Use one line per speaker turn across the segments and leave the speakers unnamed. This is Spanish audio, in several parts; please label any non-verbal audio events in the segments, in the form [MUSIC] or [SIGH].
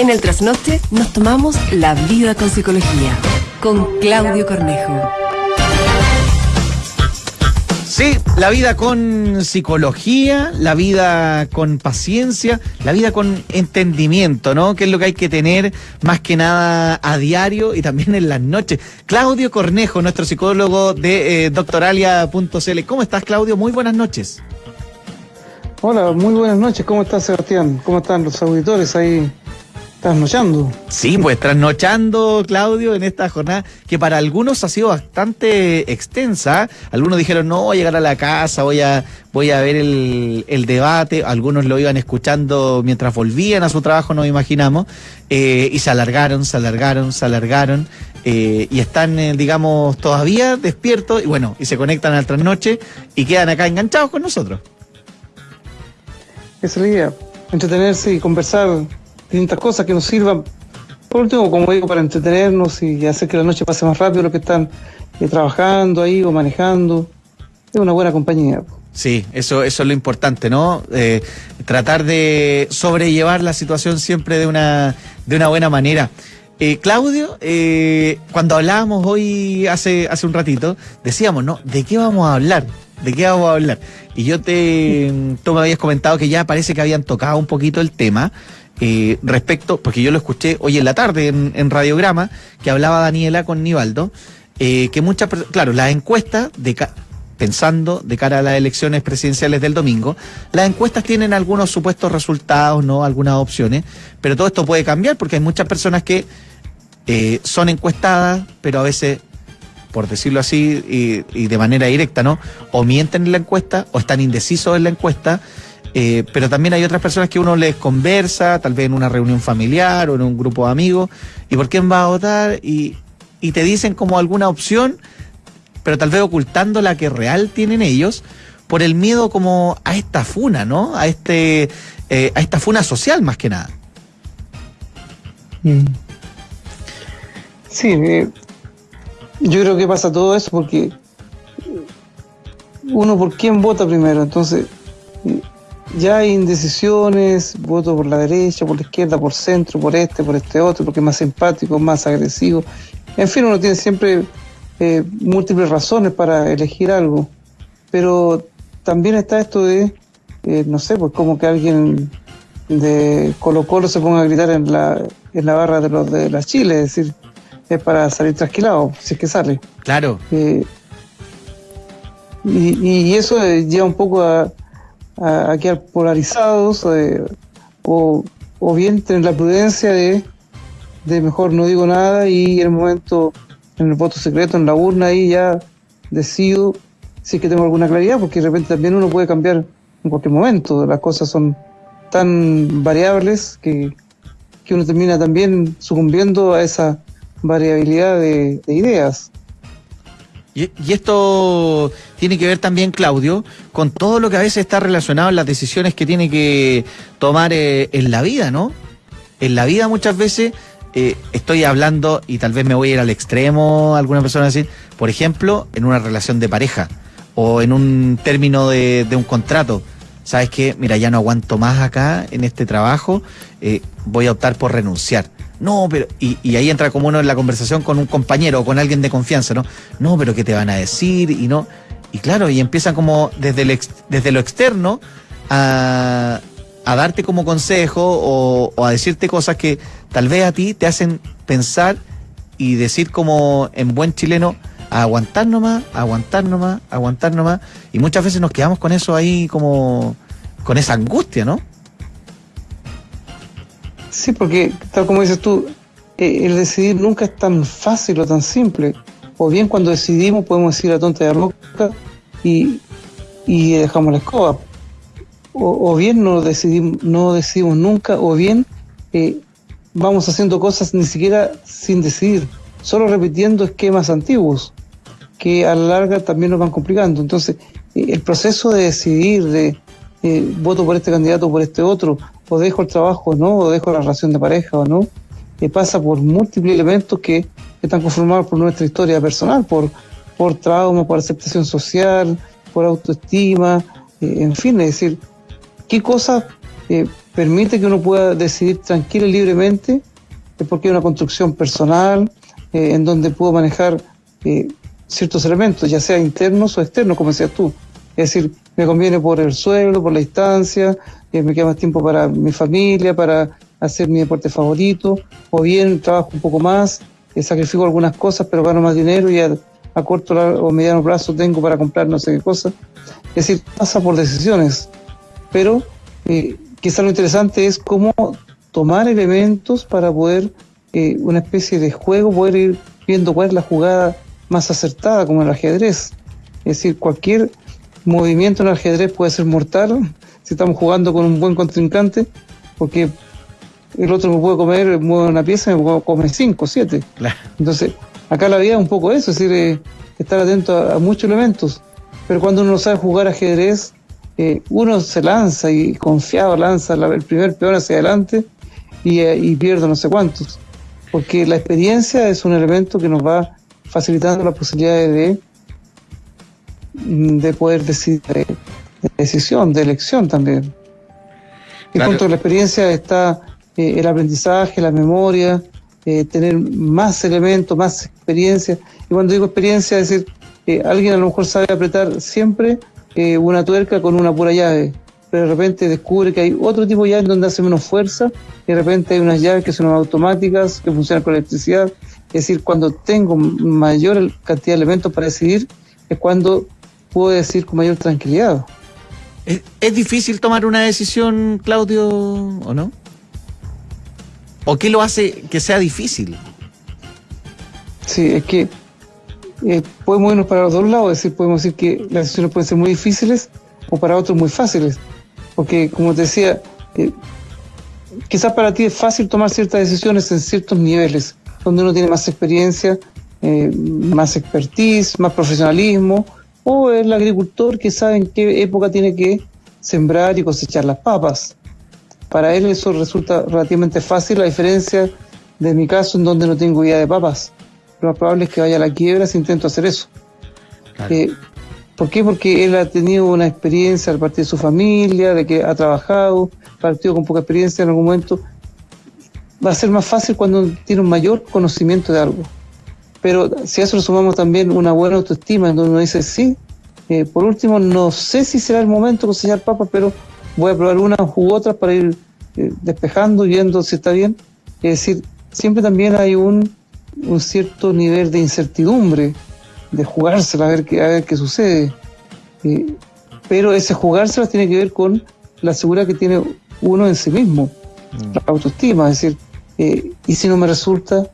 En el trasnoche nos tomamos la vida con psicología. Con Claudio Cornejo.
Sí, la vida con psicología, la vida con paciencia, la vida con entendimiento, ¿no? Que es lo que hay que tener más que nada a diario y también en las noches. Claudio Cornejo, nuestro psicólogo de eh, doctoralia.cl. ¿Cómo estás, Claudio? Muy buenas noches.
Hola, muy buenas noches. ¿Cómo estás, Sebastián? ¿Cómo están los auditores ahí trasnochando?
Sí, pues trasnochando, Claudio, en esta jornada que para algunos ha sido bastante extensa. Algunos dijeron, no, voy a llegar a la casa, voy a, voy a ver el, el debate. Algunos lo iban escuchando mientras volvían a su trabajo, nos imaginamos. Eh, y se alargaron, se alargaron, se alargaron. Eh, y están, eh, digamos, todavía despiertos y bueno, y se conectan al trasnoche y quedan acá enganchados con nosotros.
Esa es la idea, entretenerse y conversar distintas cosas que nos sirvan, por último, como digo, para entretenernos y hacer que la noche pase más rápido los que están eh, trabajando ahí o manejando. Es una buena compañía.
Sí, eso, eso es lo importante, ¿no? Eh, tratar de sobrellevar la situación siempre de una, de una buena manera. Eh, Claudio, eh, cuando hablábamos hoy, hace, hace un ratito, decíamos, ¿no? ¿De qué vamos a hablar? ¿De qué vamos a hablar? Y yo te, tú me habías comentado que ya parece que habían tocado un poquito el tema eh, respecto, porque yo lo escuché hoy en la tarde en, Radiograma, que hablaba Daniela con Nivaldo, eh, que muchas, per- claro, las encuestas de pensando de cara a las elecciones presidenciales del domingo, las encuestas tienen algunos supuestos resultados, no algunas opciones, pero todo esto puede cambiar porque hay muchas personas que eh, son encuestadas, pero a veces, por decirlo así, y, y de manera directa, ¿no? O mienten en la encuesta, o están indecisos en la encuesta, eh, pero también hay otras personas que uno les conversa, tal vez en una reunión familiar o en un grupo de amigos, y por quién va a votar, y, y te dicen como alguna opción, pero tal vez ocultando la que real tienen ellos, por el miedo como a esta funa, ¿no? A este, eh, a esta funa social más que nada.
Mm. Sí, eh, yo creo que pasa todo eso porque uno por quién vota primero, entonces ya hay indecisiones, voto por la derecha, por la izquierda, por centro, por este, por este otro, porque es más simpático, más agresivo. En fin, uno tiene siempre eh, múltiples razones para elegir algo, pero también está esto de, eh, no sé, pues como que alguien de Colo Colo se ponga a gritar en la, en la barra de los de la Chile, es decir, es para salir trasquilado, si es que sale.
Claro,
Eh, y, y eso lleva un poco a, a, a quedar polarizados eh, o, o bien tener la prudencia de, de mejor no digo nada y en el momento, en el voto secreto, en la urna, ahí ya decido si es que tengo alguna claridad, porque de repente también uno puede cambiar en cualquier momento. Las cosas son tan variables que, que uno termina también sucumbiendo a esa variabilidad de, de ideas.
Y, esto tiene que ver también, Claudio, con todo lo que a veces está relacionado en las decisiones que tiene que tomar eh, en la vida, ¿no? En la vida muchas veces eh, estoy hablando, y tal vez me voy a ir al extremo, alguna persona decir, por ejemplo, en una relación de pareja o en un término de, de un contrato. ¿Sabes qué? Mira, ya no aguanto más acá en este trabajo, eh, voy a optar por renunciar. No, pero. Y, y ahí entra como uno en la conversación con un compañero o con alguien de confianza, ¿no? No, pero ¿qué te van a decir? Y no. Y claro, y empiezan como desde, desde lo externo a, darte como consejo o, o a decirte cosas que tal vez a ti te hacen pensar y decir como en buen chileno, a aguantar nomás, a aguantar nomás, aguantar nomás. Y muchas veces nos quedamos con eso ahí como, con esa angustia, ¿no?
Sí, porque tal como dices tú, eh, el decidir nunca es tan fácil o tan simple. O bien cuando decidimos podemos decir la tonta de loca y, y dejamos la escoba. O, bien no decidimos, no decidimos nunca, o bien eh, vamos haciendo cosas ni siquiera sin decidir, solo repitiendo esquemas antiguos que a la larga también nos van complicando. Entonces, eh, el proceso de decidir, de voto por este candidato o por este otro, o dejo el trabajo o no, o dejo la relación de pareja o no, eh, pasa por múltiples elementos que, están conformados por nuestra historia personal, por, por trauma, por aceptación social, por autoestima, eh, en fin, es decir, qué cosas eh, permite que uno pueda decidir tranquilo y libremente, es porque hay una construcción personal eh, en donde puedo manejar eh, ciertos elementos, ya sea internos o externos, como decías tú. Es decir, me conviene por el suelo, por la distancia, eh, me queda más tiempo para mi familia, para hacer mi deporte favorito, o bien trabajo un poco más, sacrifico algunas cosas, pero gano más dinero y a, a corto o mediano plazo tengo para comprar no sé qué cosa. Es decir, pasa por decisiones, pero eh, quizá lo interesante es cómo tomar elementos para poder, eh, una especie de juego, poder ir viendo cuál es la jugada más acertada, como el ajedrez. Es decir, cualquier movimiento en el ajedrez puede ser mortal si estamos jugando con un buen contrincante, porque el otro me puede comer, mueve una pieza y me puede comer cinco, siete. Entonces, acá la vida es un poco eso, es decir, eh, estar atento a, muchos elementos. Pero cuando uno sabe jugar ajedrez, eh, uno se lanza y confiado lanza el primer peón hacia adelante y, eh, y pierde no sé cuántos. Porque la experiencia es un elemento que nos va facilitando la posibilidad de, de poder decidir, de, decisión, de elección también. Y junto a la experiencia está eh, el aprendizaje, la memoria, eh, tener más elementos, más experiencia. Y cuando digo experiencia, es decir, eh, alguien a lo mejor sabe apretar siempre una tuerca con una pura llave, pero de repente descubre que hay otro tipo de llaves donde hace menos fuerza, y de repente hay unas llaves que son automáticas, que funcionan con electricidad. Es decir, cuando tengo mayor cantidad de elementos para decidir, es cuando puedo decir con mayor tranquilidad.
¿Es, difícil tomar una decisión, Claudio, o no? ¿O qué lo hace que sea difícil?
Sí, es que eh, podemos irnos para los dos lados, es decir, podemos decir que las decisiones pueden ser muy difíciles o para otros muy fáciles. Porque, como te decía, eh, quizás para ti es fácil tomar ciertas decisiones en ciertos niveles, donde uno tiene más experiencia, eh, más expertise, más profesionalismo, o el agricultor que sabe en qué época tiene que sembrar y cosechar las papas. Para él eso resulta relativamente fácil, a diferencia de mi caso en donde no tengo idea de papas. Lo más probable es que vaya a la quiebra si intento hacer eso. Eh, ¿Por qué? Porque él ha tenido una experiencia al partir de su familia, de que ha trabajado, partido con poca experiencia en algún momento. Va a ser más fácil cuando tiene un mayor conocimiento de algo. Pero si a eso sumamos también una buena autoestima, en donde uno dice, sí, eh, por último, no sé si será el momento de cosechar papas, pero voy a probar unas u otras para ir eh, despejando, viendo si está bien. Es decir, siempre también hay un, un cierto nivel de incertidumbre, de jugársela a ver qué, a ver qué sucede. Eh, pero ese jugársela tiene que ver con la seguridad que tiene uno en sí mismo, mm. la autoestima, es decir, y si no me resulta,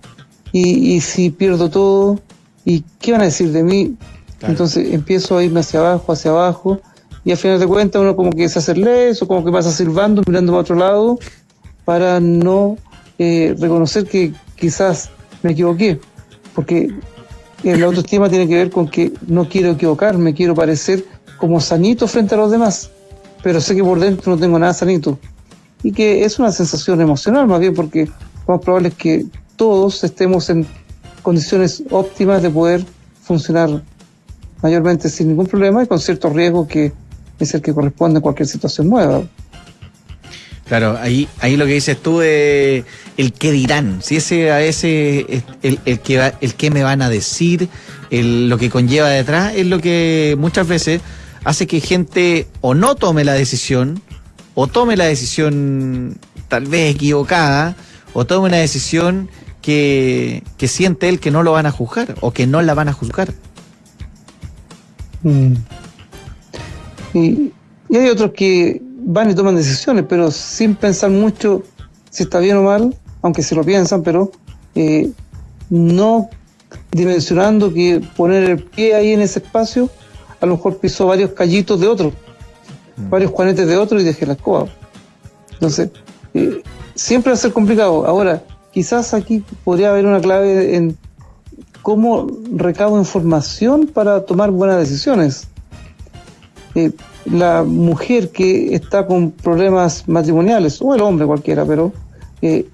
y, si pierdo todo, ¿y qué van a decir de mí? Entonces empiezo a irme hacia abajo, hacia abajo, y al final de cuentas uno como que se hace leso, como que pasa silbando, mirando para otro lado, para no eh, reconocer que quizás me equivoqué, porque el autoestima tiene que ver con que no quiero equivocarme, quiero parecer como sanito frente a los demás, pero sé que por dentro no tengo nada sanito. Y que es una sensación emocional más bien, porque lo más probable es que todos estemos en condiciones óptimas de poder funcionar mayormente sin ningún problema y con cierto riesgo que es el que corresponde a cualquier situación nueva.
Claro, ahí, ahí lo que dices tú es el qué dirán, si ese a ese el, el que el qué me van a decir, lo que conlleva detrás es lo que muchas veces hace que gente o no tome la decisión o tome la decisión tal vez equivocada o tome una decisión que, siente él que no lo van a juzgar o que no la van a juzgar.
Mm. Y, hay otros que van y toman decisiones, pero sin pensar mucho si está bien o mal, aunque se lo piensan, pero eh, no dimensionando que poner el pie ahí en ese espacio, a lo mejor pisó varios callitos de otro, mm. varios juanetes de otro y dejé la escoba. Entonces, eh, siempre va a ser complicado. Ahora, quizás aquí podría haber una clave en cómo recabo información para tomar buenas decisiones. Eh, la mujer que está con problemas matrimoniales, o el hombre cualquiera, pero eh,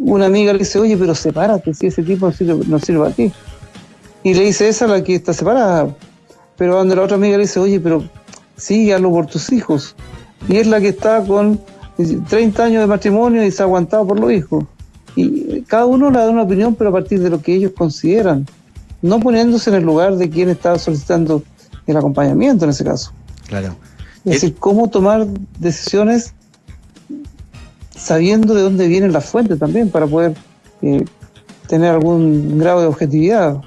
una amiga le dice, oye, pero sepárate, si ese tipo no sirve, no a ti. Y le dice, esa la que está separada. Pero cuando la otra amiga le dice, oye, pero sí, hazlo por tus hijos. Y es la que está con 30 años de matrimonio y se ha aguantado por los hijos. Y cada uno le da una opinión, pero a partir de lo que ellos consideran, no poniéndose en el lugar de quien está solicitando el acompañamiento en ese caso.
Claro.
Es decir, cómo tomar decisiones sabiendo de dónde vienen las fuentes también para poder eh, tener algún grado de objetividad.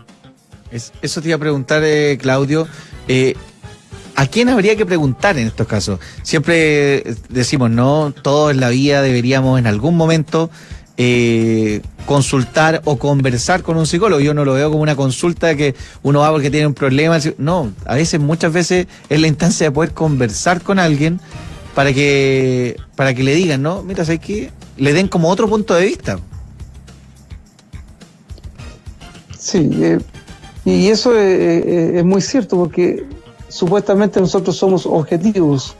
eso te iba a preguntar, eh, Claudio. Eh, ¿A quién habría que preguntar en estos casos? Siempre decimos, no, todos en la vida deberíamos en algún momento eh, consultar o conversar con un psicólogo. Yo no lo veo como una consulta que uno va porque tiene un problema. No, a veces, muchas veces es la instancia de poder conversar con alguien para que, para que le digan, ¿no? Mira, ¿sabes qué? Le den como otro punto de vista.
Sí, eh, y eso es muy cierto porque supuestamente nosotros somos objetivos.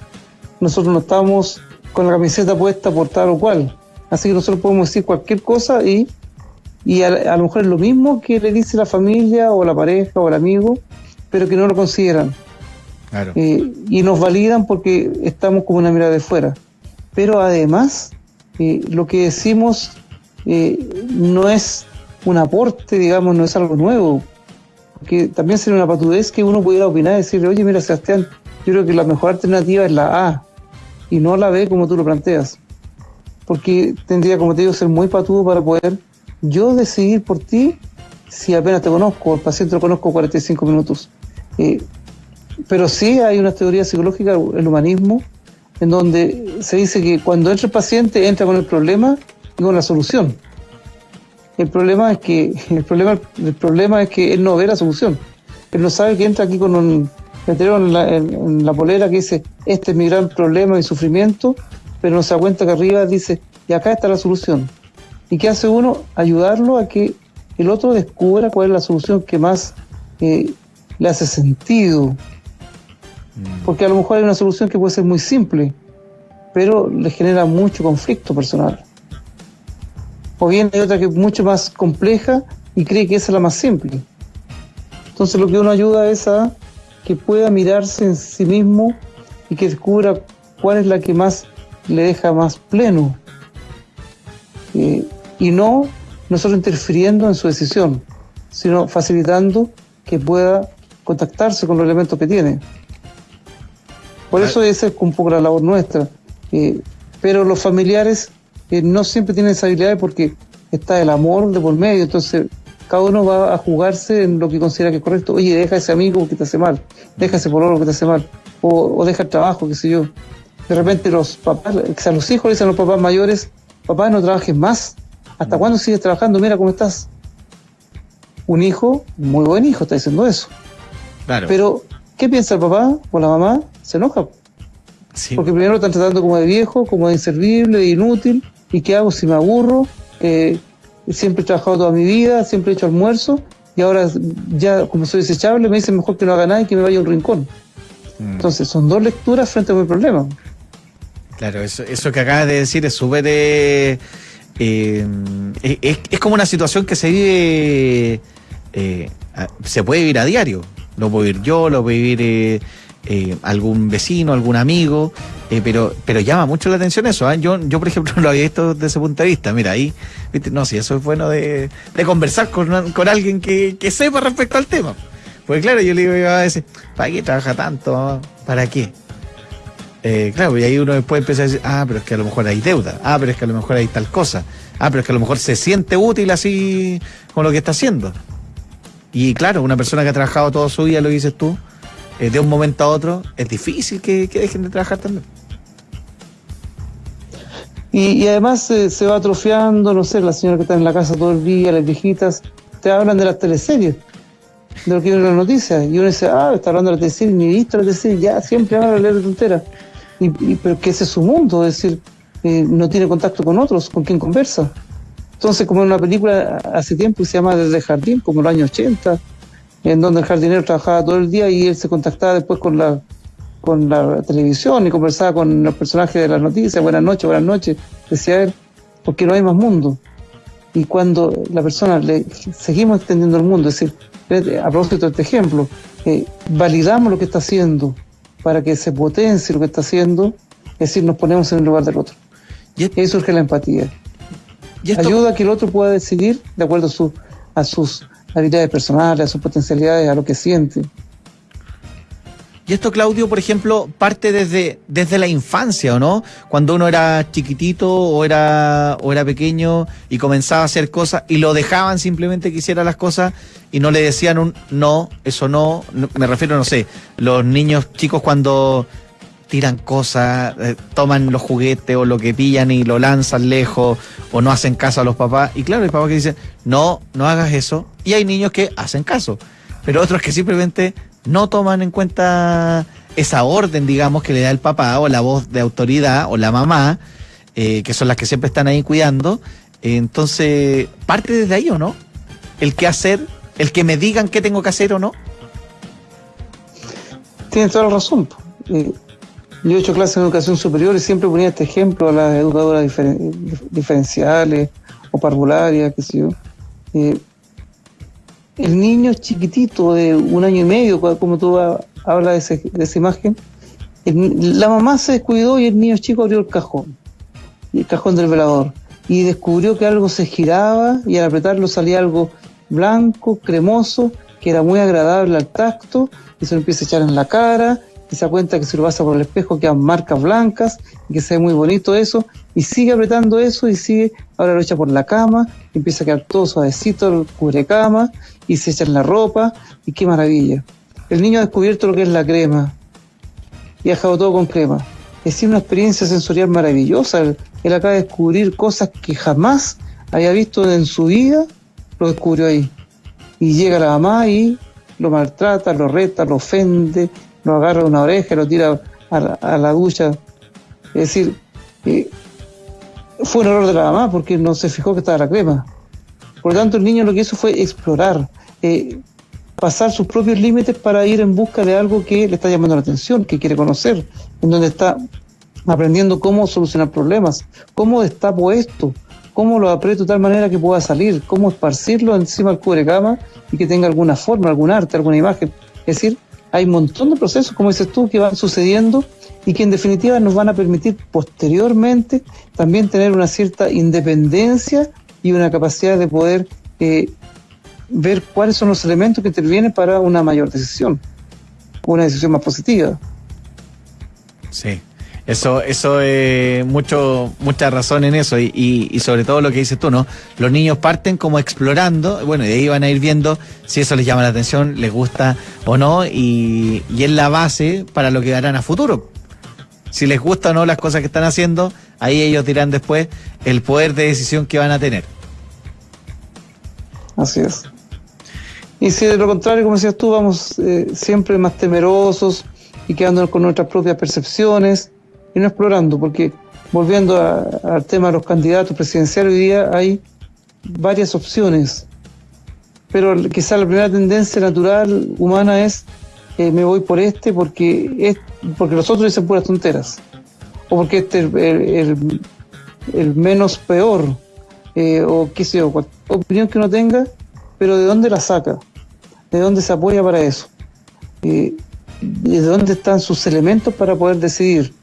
Nosotros no estamos con la camiseta puesta por tal o cual. Así que nosotros podemos decir cualquier cosa y, y a, lo mejor es lo mismo que le dice la familia o la pareja o el amigo, pero que no lo consideran. Eh, y nos validan porque estamos como una mirada de fuera. Pero además, eh, lo que decimos eh, no es un aporte, digamos, no es algo nuevo que también sería una patudez que uno pudiera opinar y decirle, oye, mira, Sebastián, yo creo que la mejor alternativa es la A y no la B como tú lo planteas. Porque tendría, como te digo, ser muy patudo para poder yo decidir por ti si apenas te conozco, el paciente lo conozco 45 minutos. Eh, pero sí hay una teoría psicológica, el humanismo, en donde se dice que cuando entra el paciente entra con el problema y con la solución. El problema es que [LAUGHS] el problema, el problema es que él no ve la solución. Él no sabe que entra aquí con un en la, en, la polera que dice este es mi gran problema y sufrimiento, pero no se da cuenta que arriba dice y acá está la solución. ¿Y qué hace uno? Ayudarlo a que el otro descubra cuál es la solución que más eh, le hace sentido. Mm. Porque a lo mejor hay una solución que puede ser muy simple, pero le genera mucho conflicto personal o bien hay otra que es mucho más compleja y cree que esa es la más simple. Entonces lo que uno ayuda es a que pueda mirarse en sí mismo y que descubra cuál es la que más le deja más pleno. Eh, y no nosotros interfiriendo en su decisión, sino facilitando que pueda contactarse con los elementos que tiene. Por eso esa es un poco la labor nuestra. Eh, pero los familiares no siempre tienen esa habilidad porque está el amor de por medio, entonces cada uno va a jugarse en lo que considera que es correcto. Oye, deja ese amigo que te hace mal, deja ese pololo que te hace mal, o, deja el trabajo, qué sé yo. De repente los papás, o sea, los hijos le dicen a los papás mayores, papá, no trabajes más. ¿Hasta cuándo sigues trabajando? Mira cómo estás. Un hijo, muy buen hijo, está diciendo eso. Claro. Pero, ¿qué piensa el papá o la mamá? Se enoja. Porque primero lo están tratando como de viejo, como de inservible, de inútil, ¿Y qué hago si me aburro? Eh, siempre he trabajado toda mi vida, siempre he hecho almuerzo y ahora ya como soy desechable me dicen mejor que no haga nada y que me vaya a un rincón. Mm. Entonces son dos lecturas frente a mi problema.
Claro, eso, eso que acabas de decir es súper... Eh, eh, es, es, como una situación que se vive... se puede vivir a diario. Lo puedo vivir yo, lo puedo vivir eh, algún vecino, algún amigo, eh, pero, pero llama mucho la atención eso. ¿ah? Yo, yo, por ejemplo, [LAUGHS] lo había visto desde ese punto de vista. Mira, ahí, ¿viste? no, si eso es bueno de, conversar con, con alguien que, sepa respecto al tema. Porque claro, yo le digo a veces, ¿para qué trabaja tanto? ¿Para qué? Eh, claro, y ahí uno después empieza a decir, ah, pero es que a lo mejor hay deuda, ah, pero es que a lo mejor hay tal cosa, ah, pero es que a lo mejor se siente útil así con lo que está haciendo. Y claro, una persona que ha trabajado toda su vida, lo dices tú, eh, de un momento a otro, es difícil que, dejen de trabajar también.
Y, además se va atrofiando, no sé, la señora que está en la casa todo el día, las viejitas, te hablan de las teleseries, de lo que viene en las noticias. Y uno dice, ah, está hablando de la teleserie, ni visto la ya siempre habla de leer de tontera. Y, pero que ese es su mundo, es decir, eh, no tiene contacto con otros, con quien conversa. Entonces, como en una película hace tiempo se llama Desde el Jardín, como en los años 80, en donde el jardinero trabajaba todo el día y él se contactaba después con la, con la televisión y conversaba con los personajes de las noticias, buenas noches, buenas noches, decía él, porque no hay más mundo. Y cuando la persona le seguimos extendiendo el mundo, es decir, a propósito de este ejemplo, eh, validamos lo que está haciendo para que se potencie lo que está haciendo, es decir, nos ponemos en el lugar del otro. Y ahí surge la empatía. ¿Y Ayuda a que el otro pueda decidir de acuerdo a, su, a sus habilidades personales, a sus potencialidades, a lo que siente.
Y esto, Claudio, por ejemplo, parte desde, desde la infancia, ¿o no? Cuando uno era chiquitito o era, o era pequeño y comenzaba a hacer cosas y lo dejaban simplemente que hiciera las cosas y no le decían un no, eso no. Me refiero, no sé, los niños chicos cuando tiran cosas, eh, toman los juguetes o lo que pillan y lo lanzan lejos o no hacen caso a los papás. Y claro, hay papás que dicen, no, no hagas eso. Y hay niños que hacen caso, pero otros que simplemente no toman en cuenta esa orden, digamos, que le da el papá o la voz de autoridad o la mamá, eh, que son las que siempre están ahí cuidando. entonces, parte desde ahí o no? El qué hacer, el que me digan qué tengo que hacer o no.
Tienes toda la razón. Eh, yo he hecho clases de educación superior y siempre ponía este ejemplo a las educadoras diferenciales o parvularias, qué sé yo. Eh, el niño chiquitito de un año y medio, como tú hablas de, esa imagen, la mamá se descuidó y el niño chico abrió el cajón, el cajón del velador, y descubrió que algo se giraba y al apretarlo salía algo blanco, cremoso, que era muy agradable al tacto, y se lo empieza a echar en la cara, y se da cuenta que si lo pasa por el espejo quedan marcas blancas, y que se ve muy bonito eso, y sigue apretando eso y sigue, ahora lo echa por la cama, y empieza a quedar todo suavecito cubre cama, y se echa en la ropa, y qué maravilla. El niño ha descubierto lo que es la crema, y ha dejado todo con crema. Es una experiencia sensorial maravillosa. Él, él acaba de descubrir cosas que jamás había visto en su vida, lo descubrió ahí. Y llega la mamá y lo maltrata, lo reta, lo ofende, lo agarra una oreja, lo tira a la, ducha. Es decir, eh, fue un error de la mamá porque no se fijó que estaba la crema. Por lo tanto, el niño lo que hizo fue explorar, eh, pasar sus propios límites para ir en busca de algo que le está llamando la atención, que quiere conocer, en donde está aprendiendo cómo solucionar problemas, cómo está puesto, cómo lo aprieto de tal manera que pueda salir, cómo esparcirlo encima del cubrecama y que tenga alguna forma, algún arte, alguna imagen. Es decir, hay un montón de procesos, como dices tú, que van sucediendo y que en definitiva nos van a permitir posteriormente también tener una cierta independencia y una capacidad de poder eh, ver cuáles son los elementos que intervienen para una mayor decisión, una decisión más positiva.
Sí. Eso, eso es mucho, mucha razón en eso y, sobre todo lo que dices tú, ¿no? Los niños parten como explorando, bueno, y ahí van a ir viendo si eso les llama la atención, les gusta o no, y, y es la base para lo que harán a futuro. Si les gusta o no las cosas que están haciendo, ahí ellos dirán después el poder de decisión que van a tener.
Así es. Y si de lo contrario, como decías tú, vamos eh, siempre más temerosos y quedándonos con nuestras propias percepciones, y no explorando, porque volviendo al tema de los candidatos presidenciales, hoy día hay varias opciones, pero quizá la primera tendencia natural humana es eh, me voy por este porque es porque los otros dicen puras tonteras, o porque este es el, el, menos peor, eh, o qué sé yo, opinión que uno tenga, pero de dónde la saca, de dónde se apoya para eso, eh, de dónde están sus elementos para poder decidir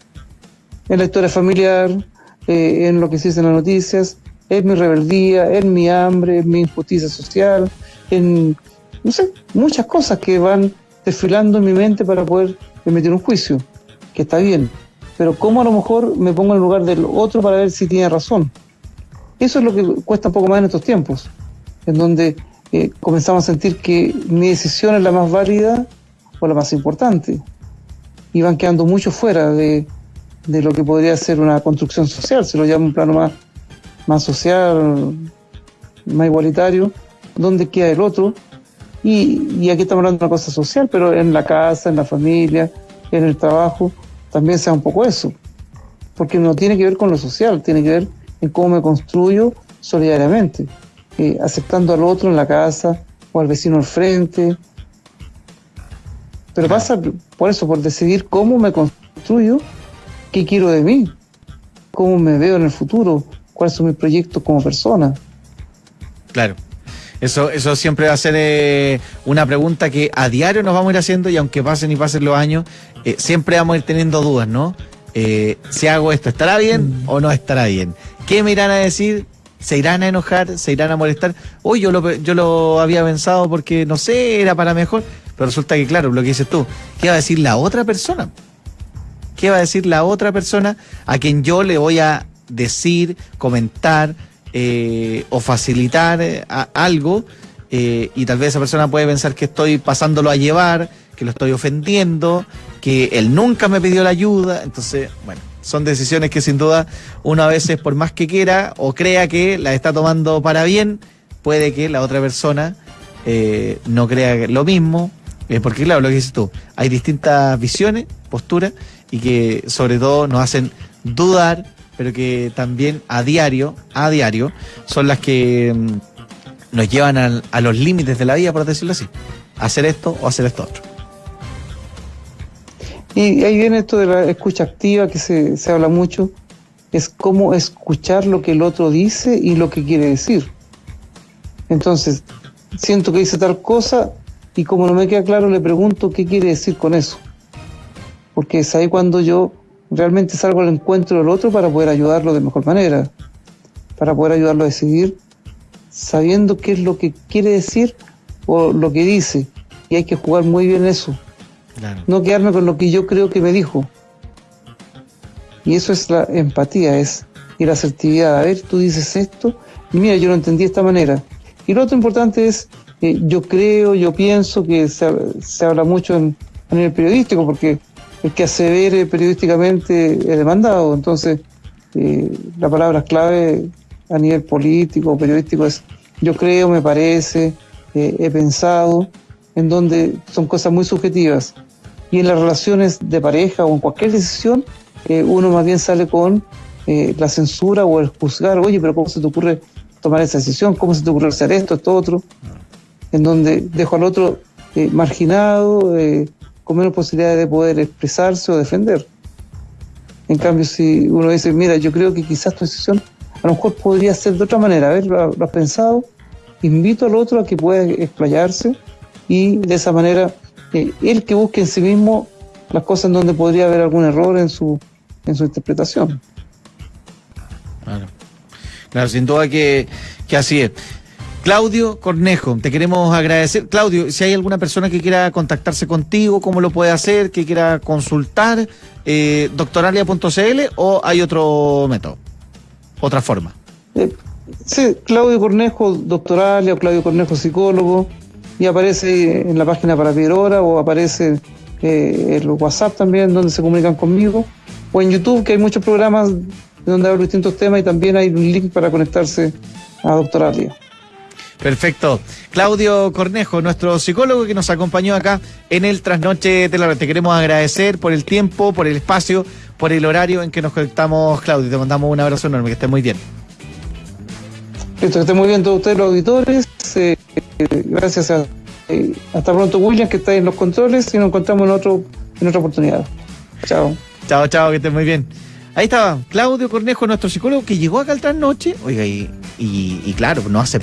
en la historia familiar, eh, en lo que se dice en las noticias, en mi rebeldía, en mi hambre, en mi injusticia social, en, no sé, muchas cosas que van desfilando en mi mente para poder emitir un juicio, que está bien, pero cómo a lo mejor me pongo en el lugar del otro para ver si tiene razón. Eso es lo que cuesta un poco más en estos tiempos, en donde eh, comenzamos a sentir que mi decisión es la más válida o la más importante, y van quedando mucho fuera de, de lo que podría ser una construcción social, se lo llama un plano más, más social, más igualitario, donde queda el otro. Y, aquí estamos hablando de una cosa social, pero en la casa, en la familia, en el trabajo, también sea un poco eso. Porque no tiene que ver con lo social, tiene que ver en cómo me construyo solidariamente, eh, aceptando al otro en la casa o al vecino al frente. Pero pasa por eso, por decidir cómo me construyo ¿Qué quiero de mí? ¿Cómo me veo en el futuro? ¿Cuáles son mis proyectos como persona?
Claro. Eso, eso siempre va a ser eh, una pregunta que a diario nos vamos a ir haciendo y aunque pasen y pasen los años, eh, siempre vamos a ir teniendo dudas, ¿no? eh, si hago esto, ¿estará bien o no estará bien? ¿Qué me irán a decir? ¿Se irán a enojar? ¿Se irán a molestar? Hoy yo lo, yo lo había pensado porque, no sé, era para mejor, pero resulta que, claro, lo que dices tú, ¿qué va a decir la otra persona? ¿Qué va a decir la otra persona a quien yo le voy a decir, comentar eh, o facilitar eh, algo? Eh, y tal vez esa persona puede pensar que estoy pasándolo a llevar, que lo estoy ofendiendo, que él nunca me pidió la ayuda. Entonces, bueno, son decisiones que sin duda uno a veces, por más que quiera o crea que la está tomando para bien, puede que la otra persona no crea lo mismo. Porque claro, lo que dices tú, hay distintas visiones, posturas, y que sobre todo nos hacen dudar, pero que también a diario, a diario, son las que mm, nos llevan a, a los límites de la vida, por decirlo así. Hacer esto o hacer esto otro.
Y ahí viene esto de la escucha activa que se, se habla mucho, es cómo escuchar lo que el otro dice y lo que quiere decir. Entonces, siento que dice tal cosa y como no me queda claro le pregunto qué quiere decir con eso. Porque es ahí cuando yo realmente salgo al encuentro del otro para poder ayudarlo de mejor manera, para poder ayudarlo a decidir sabiendo qué es lo que quiere decir o lo que dice. Y hay que jugar muy bien eso. Claro. No quedarme con lo que yo creo que me dijo. Y eso es la empatía, es y la asertividad. A ver, tú dices esto, y mira, yo lo entendí de esta manera. Y lo otro importante es, eh, yo creo, yo pienso que se, se habla mucho en, a nivel periodístico, porque el que asevere periodísticamente es demandado. Entonces, eh, la palabra clave a nivel político periodístico es yo creo, me parece, eh, he pensado, en donde son cosas muy subjetivas. Y en las relaciones de pareja o en cualquier decisión, eh, uno más bien sale con eh, la censura o el juzgar, oye, pero ¿cómo se te ocurre tomar esa decisión? ¿Cómo se te ocurre hacer esto, esto, otro? En donde dejo al otro marginado, con menos posibilidades de poder expresarse o defender. En cambio, si uno dice, mira, yo creo que quizás tu decisión a lo mejor podría ser de otra manera, a ver, lo, has pensado, invito al otro a que pueda explayarse y de esa manera eh, él que busque en sí mismo las cosas en donde podría haber algún error en su, en su interpretación.
Claro, claro sin duda que, que así es. Claudio Cornejo, te queremos agradecer. Claudio, si hay alguna persona que quiera contactarse contigo, ¿cómo lo puede hacer? Que quiera consultar, eh, doctoralia.cl o hay otro método, otra forma.
Eh, sí, Claudio Cornejo, doctoralia Claudio Cornejo, psicólogo, y aparece en la página para pedir hora o aparece eh, el WhatsApp también donde se comunican conmigo, o en YouTube que hay muchos programas donde hablo distintos temas y también hay un link para conectarse a Doctoralia.
Perfecto. Claudio Cornejo, nuestro psicólogo que nos acompañó acá en el Trasnoche de la Red. Te queremos agradecer por el tiempo, por el espacio, por el horario en que nos conectamos, Claudio. Te mandamos un abrazo enorme, que estés muy bien.
Listo, que estén muy bien todos ustedes los auditores. Eh, gracias a... Eh, hasta pronto, William, que está en los controles y nos encontramos en, otro, en otra oportunidad. Chao.
Chao, chao, que estés muy bien. Ahí estaba Claudio Cornejo, nuestro psicólogo, que llegó acá al trasnoche. Oiga, y, y, y claro, no hace